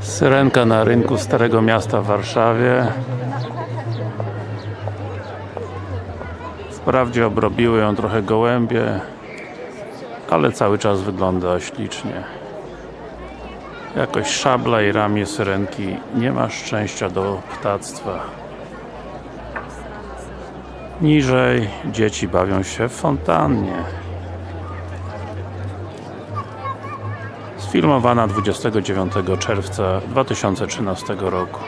Syrenka na rynku Starego Miasta w Warszawie. Wprawdzie obrobiły ją trochę gołębie ale cały czas wygląda ślicznie. Jakoś szabla i ramię syrenki nie ma szczęścia do ptactwa. Niżej dzieci bawią się w fontannie sfilmowana 29 czerwca 2013 roku